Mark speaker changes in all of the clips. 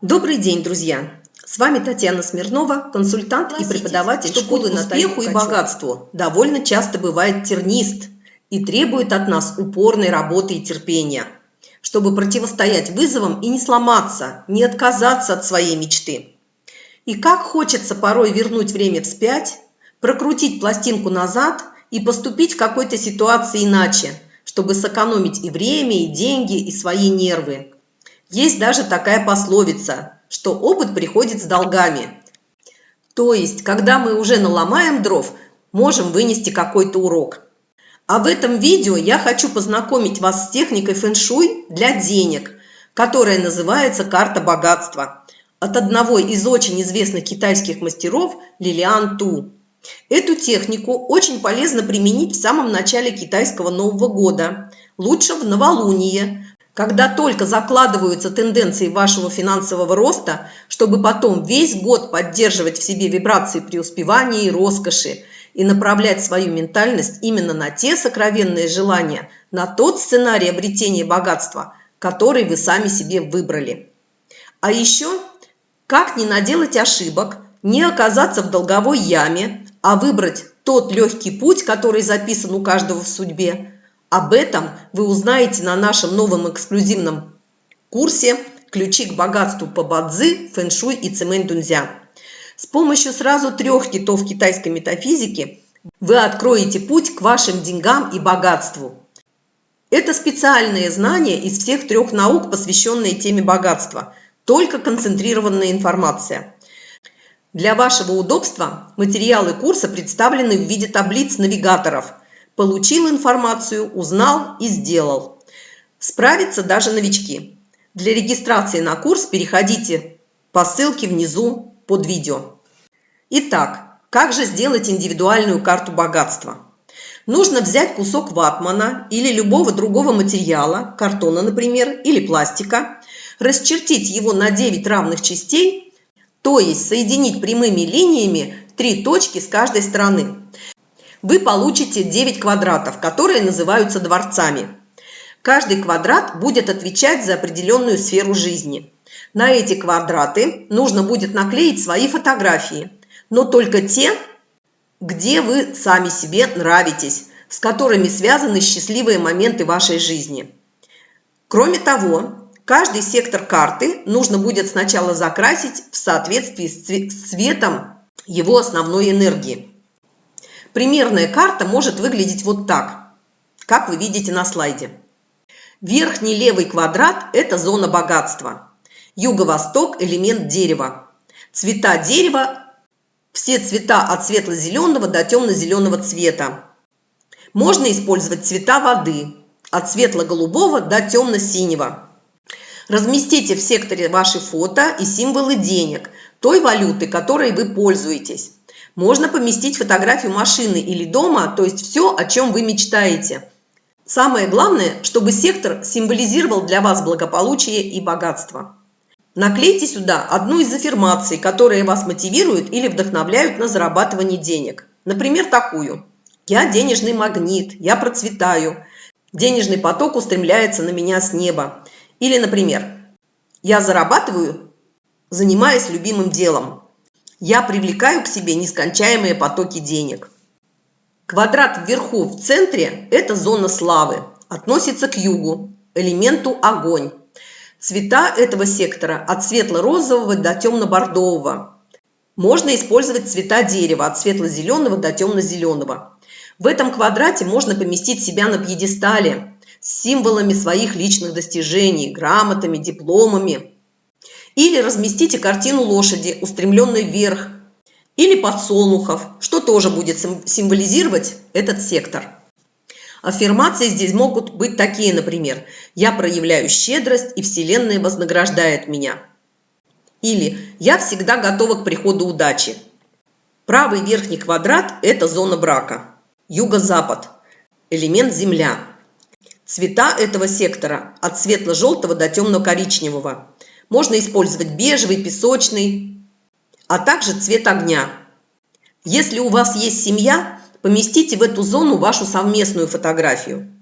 Speaker 1: Добрый день, друзья! С вами Татьяна Смирнова, консультант и преподаватель
Speaker 2: что
Speaker 1: школы Натальи
Speaker 2: успеху и богатству
Speaker 1: довольно часто бывает тернист и требует от нас упорной работы и терпения, чтобы противостоять вызовам и не сломаться, не отказаться от своей мечты. И как хочется порой вернуть время вспять, прокрутить пластинку назад и поступить в какой-то ситуации иначе, чтобы сэкономить и время, и деньги, и свои нервы. Есть даже такая пословица, что опыт приходит с долгами. То есть, когда мы уже наломаем дров, можем вынести какой-то урок. А в этом видео я хочу познакомить вас с техникой фэн-шуй для денег, которая называется «Карта богатства» от одного из очень известных китайских мастеров Лилиан Ту. Эту технику очень полезно применить в самом начале китайского Нового года, лучше в новолуние, когда только закладываются тенденции вашего финансового роста, чтобы потом весь год поддерживать в себе вибрации преуспевания и роскоши и направлять свою ментальность именно на те сокровенные желания, на тот сценарий обретения богатства, который вы сами себе выбрали. А еще, как не наделать ошибок, не оказаться в долговой яме, а выбрать тот легкий путь, который записан у каждого в судьбе, об этом вы узнаете на нашем новом эксклюзивном курсе «Ключи к богатству по бадзи, фэншуй и цемэнь дунзя». С помощью сразу трех китов китайской метафизики вы откроете путь к вашим деньгам и богатству. Это специальные знания из всех трех наук, посвященные теме богатства, только концентрированная информация. Для вашего удобства материалы курса представлены в виде таблиц-навигаторов – Получил информацию, узнал и сделал. Справятся даже новички. Для регистрации на курс переходите по ссылке внизу под видео. Итак, как же сделать индивидуальную карту богатства? Нужно взять кусок ватмана или любого другого материала, картона, например, или пластика, расчертить его на 9 равных частей, то есть соединить прямыми линиями три точки с каждой стороны вы получите 9 квадратов, которые называются дворцами. Каждый квадрат будет отвечать за определенную сферу жизни. На эти квадраты нужно будет наклеить свои фотографии, но только те, где вы сами себе нравитесь, с которыми связаны счастливые моменты вашей жизни. Кроме того, каждый сектор карты нужно будет сначала закрасить в соответствии с цветом его основной энергии. Примерная карта может выглядеть вот так, как вы видите на слайде. Верхний левый квадрат – это зона богатства. Юго-восток – элемент дерева. Цвета дерева – все цвета от светло-зеленого до темно-зеленого цвета. Можно использовать цвета воды – от светло-голубого до темно-синего. Разместите в секторе ваши фото и символы денег, той валюты, которой вы пользуетесь. Можно поместить фотографию машины или дома, то есть все, о чем вы мечтаете. Самое главное, чтобы сектор символизировал для вас благополучие и богатство. Наклейте сюда одну из аффирмаций, которые вас мотивируют или вдохновляют на зарабатывание денег. Например, такую. «Я денежный магнит, я процветаю, денежный поток устремляется на меня с неба». Или, например, «Я зарабатываю, занимаясь любимым делом». Я привлекаю к себе нескончаемые потоки денег. Квадрат вверху в центре – это зона славы, относится к югу, элементу огонь. Цвета этого сектора от светло-розового до темно-бордового. Можно использовать цвета дерева от светло-зеленого до темно-зеленого. В этом квадрате можно поместить себя на пьедестале с символами своих личных достижений, грамотами, дипломами, или разместите картину лошади, устремленной вверх, или подсолнухов, что тоже будет символизировать этот сектор. Аффирмации здесь могут быть такие, например, «Я проявляю щедрость, и Вселенная вознаграждает меня». Или «Я всегда готова к приходу удачи». Правый верхний квадрат – это зона брака. Юго-запад – элемент Земля. Цвета этого сектора от светло-желтого до темно-коричневого – можно использовать бежевый, песочный, а также цвет огня. Если у вас есть семья, поместите в эту зону вашу совместную фотографию.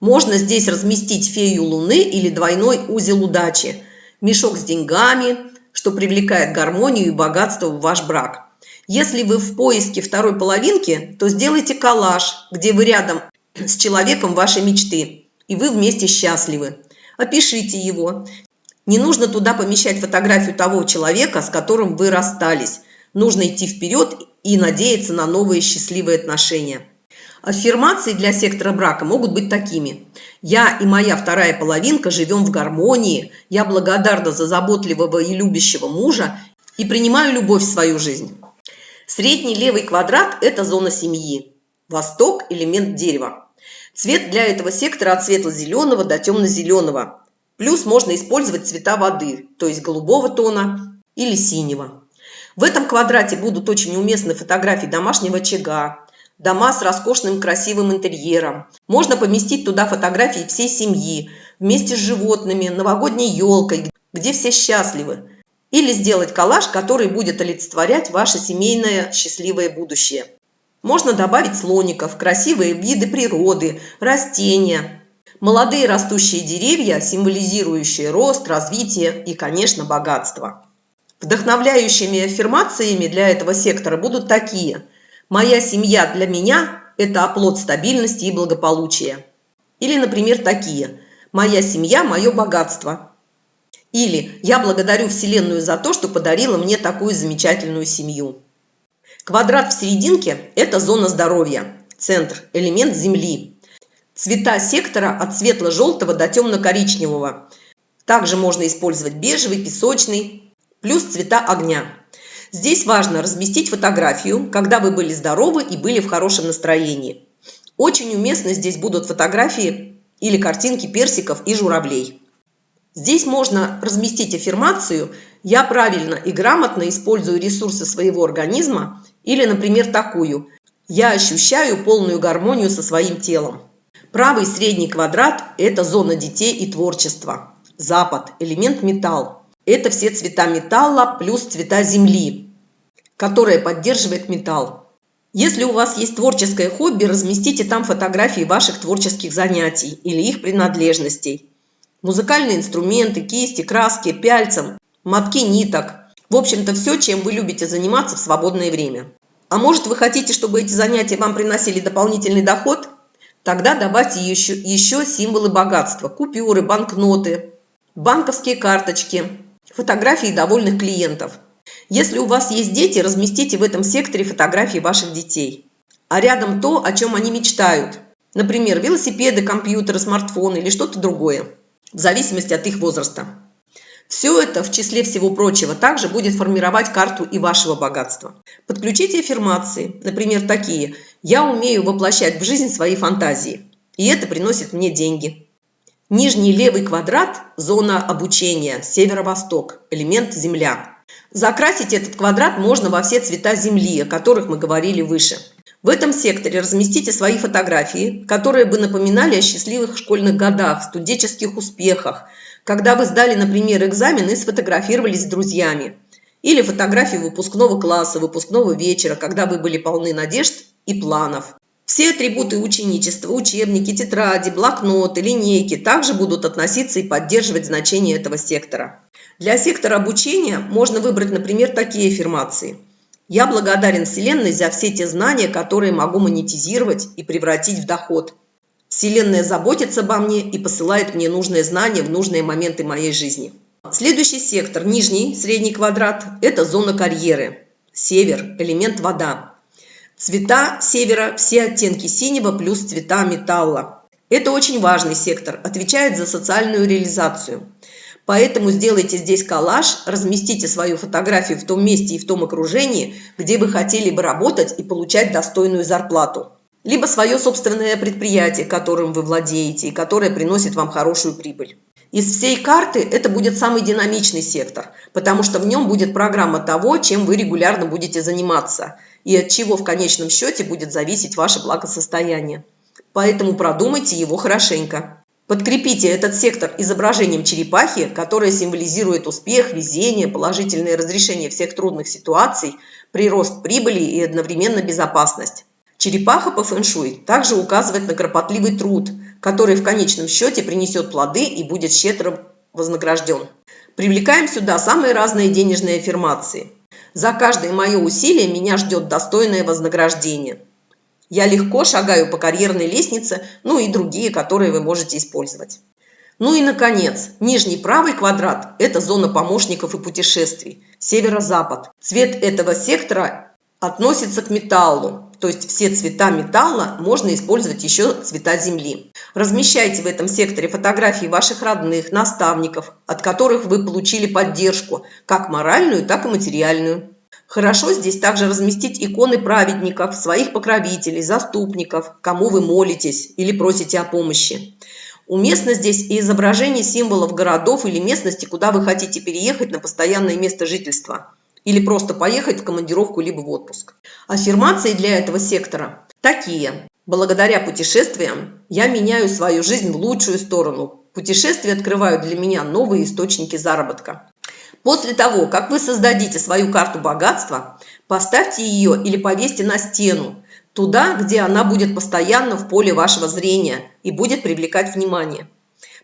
Speaker 1: Можно здесь разместить фею луны или двойной узел удачи, мешок с деньгами, что привлекает гармонию и богатство в ваш брак. Если вы в поиске второй половинки, то сделайте коллаж, где вы рядом с человеком вашей мечты, и вы вместе счастливы. Опишите его. Не нужно туда помещать фотографию того человека, с которым вы расстались. Нужно идти вперед и надеяться на новые счастливые отношения. Аффирмации для сектора брака могут быть такими. Я и моя вторая половинка живем в гармонии, я благодарна за заботливого и любящего мужа и принимаю любовь в свою жизнь. Средний левый квадрат – это зона семьи. Восток – элемент дерева. Цвет для этого сектора от светло-зеленого до темно-зеленого. Плюс можно использовать цвета воды, то есть голубого тона или синего. В этом квадрате будут очень уместны фотографии домашнего очага, дома с роскошным красивым интерьером. Можно поместить туда фотографии всей семьи, вместе с животными, новогодней елкой, где все счастливы. Или сделать коллаж, который будет олицетворять ваше семейное счастливое будущее. Можно добавить слоников, красивые виды природы, растения, молодые растущие деревья, символизирующие рост, развитие и, конечно, богатство. Вдохновляющими аффирмациями для этого сектора будут такие. «Моя семья для меня – это оплот стабильности и благополучия». Или, например, такие. «Моя семья – мое богатство». Или «Я благодарю Вселенную за то, что подарила мне такую замечательную семью». Квадрат в серединке – это зона здоровья, центр, элемент Земли. Цвета сектора от светло-желтого до темно-коричневого. Также можно использовать бежевый, песочный, плюс цвета огня. Здесь важно разместить фотографию, когда вы были здоровы и были в хорошем настроении. Очень уместны здесь будут фотографии или картинки персиков и журавлей. Здесь можно разместить аффирмацию «Я правильно и грамотно использую ресурсы своего организма» или, например, такую «Я ощущаю полную гармонию со своим телом». Правый средний квадрат – это зона детей и творчества. Запад – элемент металл. Это все цвета металла плюс цвета земли, которая поддерживает металл. Если у вас есть творческое хобби, разместите там фотографии ваших творческих занятий или их принадлежностей музыкальные инструменты, кисти, краски, пяльцем, мотки ниток. В общем-то, все, чем вы любите заниматься в свободное время. А может, вы хотите, чтобы эти занятия вам приносили дополнительный доход? Тогда добавьте еще, еще символы богатства – купюры, банкноты, банковские карточки, фотографии довольных клиентов. Если у вас есть дети, разместите в этом секторе фотографии ваших детей. А рядом то, о чем они мечтают. Например, велосипеды, компьютеры, смартфоны или что-то другое в зависимости от их возраста. Все это, в числе всего прочего, также будет формировать карту и вашего богатства. Подключите аффирмации, например, такие «Я умею воплощать в жизнь свои фантазии, и это приносит мне деньги». Нижний левый квадрат – зона обучения, северо-восток, элемент Земля. Закрасить этот квадрат можно во все цвета Земли, о которых мы говорили выше. В этом секторе разместите свои фотографии, которые бы напоминали о счастливых школьных годах, студенческих успехах, когда вы сдали, например, экзамен и сфотографировались с друзьями. Или фотографии выпускного класса, выпускного вечера, когда вы были полны надежд и планов. Все атрибуты ученичества, учебники, тетради, блокноты, линейки также будут относиться и поддерживать значение этого сектора. Для сектора обучения можно выбрать, например, такие аффирмации – я благодарен Вселенной за все те знания, которые могу монетизировать и превратить в доход. Вселенная заботится обо мне и посылает мне нужные знания в нужные моменты моей жизни. Следующий сектор, нижний, средний квадрат, это зона карьеры. Север, элемент вода. Цвета севера – все оттенки синего плюс цвета металла. Это очень важный сектор, отвечает за социальную реализацию. Поэтому сделайте здесь коллаж, разместите свою фотографию в том месте и в том окружении, где вы хотели бы работать и получать достойную зарплату. Либо свое собственное предприятие, которым вы владеете и которое приносит вам хорошую прибыль. Из всей карты это будет самый динамичный сектор, потому что в нем будет программа того, чем вы регулярно будете заниматься и от чего в конечном счете будет зависеть ваше благосостояние. Поэтому продумайте его хорошенько. Подкрепите этот сектор изображением черепахи, которая символизирует успех, везение, положительное разрешение всех трудных ситуаций, прирост прибыли и одновременно безопасность. Черепаха по фэншуй также указывает на кропотливый труд, который в конечном счете принесет плоды и будет щедро вознагражден. Привлекаем сюда самые разные денежные аффирмации. За каждое мое усилие меня ждет достойное вознаграждение. Я легко шагаю по карьерной лестнице, ну и другие, которые вы можете использовать. Ну и, наконец, нижний правый квадрат – это зона помощников и путешествий, северо-запад. Цвет этого сектора относится к металлу, то есть все цвета металла можно использовать еще цвета земли. Размещайте в этом секторе фотографии ваших родных, наставников, от которых вы получили поддержку, как моральную, так и материальную. Хорошо здесь также разместить иконы праведников, своих покровителей, заступников, кому вы молитесь или просите о помощи. Уместно здесь и изображение символов городов или местности, куда вы хотите переехать на постоянное место жительства. Или просто поехать в командировку либо в отпуск. Аффирмации для этого сектора такие. Благодаря путешествиям я меняю свою жизнь в лучшую сторону. Путешествия открывают для меня новые источники заработка. После того, как вы создадите свою карту богатства, поставьте ее или повесьте на стену, туда, где она будет постоянно в поле вашего зрения и будет привлекать внимание.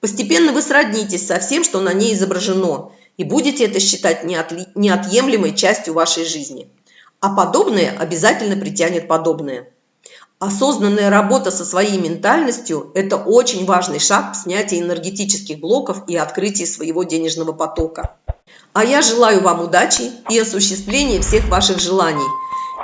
Speaker 1: Постепенно вы сроднитесь со всем, что на ней изображено, и будете это считать неотъемлемой частью вашей жизни. А подобное обязательно притянет подобное. Осознанная работа со своей ментальностью – это очень важный шаг в снятии энергетических блоков и открытии своего денежного потока. А я желаю вам удачи и осуществления всех ваших желаний.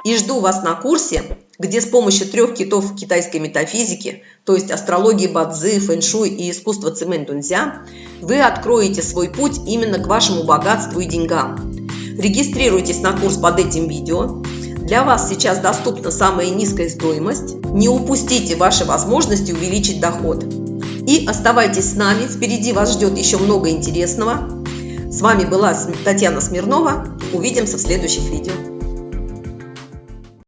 Speaker 1: И жду вас на курсе, где с помощью трех китов китайской метафизики, то есть астрологии Бадзи, фэншуй и искусства цимэнь дунзя, вы откроете свой путь именно к вашему богатству и деньгам. Регистрируйтесь на курс под этим видео, для вас сейчас доступна самая низкая стоимость. Не упустите ваши возможности увеличить доход. И оставайтесь с нами, впереди вас ждет еще много интересного. С вами была Татьяна Смирнова. Увидимся в следующих видео.